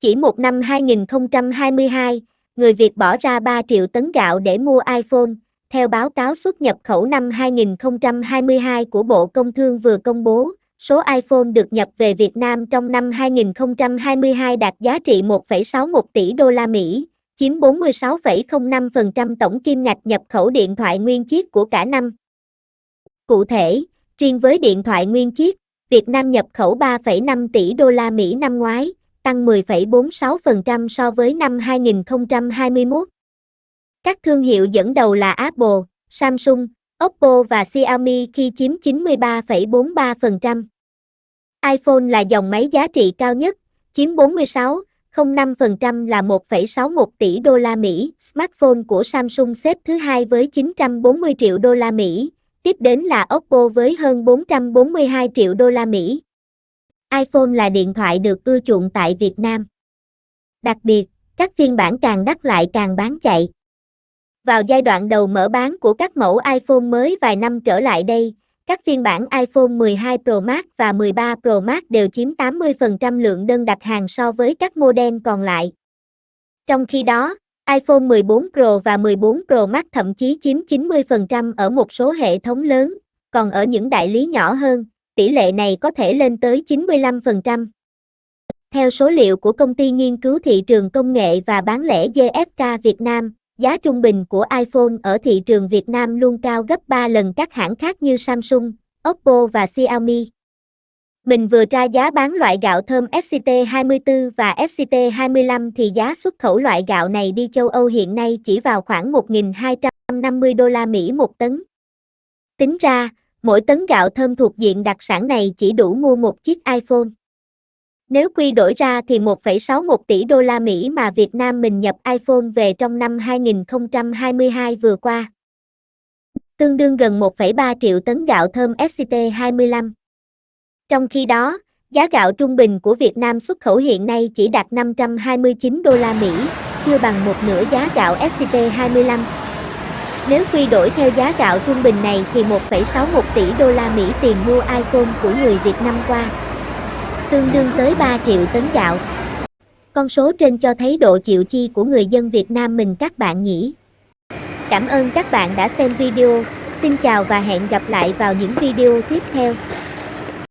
Chỉ một năm 2022, người Việt bỏ ra 3 triệu tấn gạo để mua iPhone, theo báo cáo xuất nhập khẩu năm 2022 của Bộ Công Thương vừa công bố, số iPhone được nhập về Việt Nam trong năm 2022 đạt giá trị 1,61 tỷ đô la Mỹ, chiếm 46,05% tổng kim ngạch nhập khẩu điện thoại nguyên chiếc của cả năm. Cụ thể, riêng với điện thoại nguyên chiếc, Việt Nam nhập khẩu 3,5 tỷ đô la Mỹ năm ngoái, tăng 10,46% so với năm 2021. Các thương hiệu dẫn đầu là Apple, Samsung, Oppo và Xiaomi khi chiếm 93,43%. iPhone là dòng máy giá trị cao nhất, chiếm 46,05% là 1,61 tỷ đô la Mỹ. Smartphone của Samsung xếp thứ hai với 940 triệu đô la Mỹ, tiếp đến là Oppo với hơn 442 triệu đô la Mỹ iPhone là điện thoại được ưa chuộng tại Việt Nam. Đặc biệt, các phiên bản càng đắt lại càng bán chạy. Vào giai đoạn đầu mở bán của các mẫu iPhone mới vài năm trở lại đây, các phiên bản iPhone 12 Pro Max và 13 Pro Max đều chiếm 80% lượng đơn đặt hàng so với các model còn lại. Trong khi đó, iPhone 14 Pro và 14 Pro Max thậm chí chiếm 90% ở một số hệ thống lớn, còn ở những đại lý nhỏ hơn, tỷ lệ này có thể lên tới 95%. Theo số liệu của công ty nghiên cứu thị trường công nghệ và bán lẻ GFK Việt Nam, giá trung bình của iPhone ở thị trường Việt Nam luôn cao gấp 3 lần các hãng khác như Samsung, Oppo và Xiaomi. Mình vừa tra giá bán loại gạo thơm SCT24 và SCT25 thì giá xuất khẩu loại gạo này đi châu Âu hiện nay chỉ vào khoảng 1.250 đô la Mỹ một tấn. Tính ra, mỗi tấn gạo thơm thuộc diện đặc sản này chỉ đủ mua một chiếc iPhone. Nếu quy đổi ra thì 1,61 tỷ đô la Mỹ mà Việt Nam mình nhập iPhone về trong năm 2022 vừa qua. Tương đương gần 1,3 triệu tấn gạo thơm SCT25. Trong khi đó, giá gạo trung bình của Việt Nam xuất khẩu hiện nay chỉ đạt 529 đô la Mỹ, chưa bằng một nửa giá gạo SCT25. Nếu quy đổi theo giá gạo trung bình này thì 1,61 tỷ đô la Mỹ tiền mua iPhone của người Việt năm qua, tương đương tới 3 triệu tấn gạo. Con số trên cho thấy độ chịu chi của người dân Việt Nam mình các bạn nhỉ. Cảm ơn các bạn đã xem video, xin chào và hẹn gặp lại vào những video tiếp theo.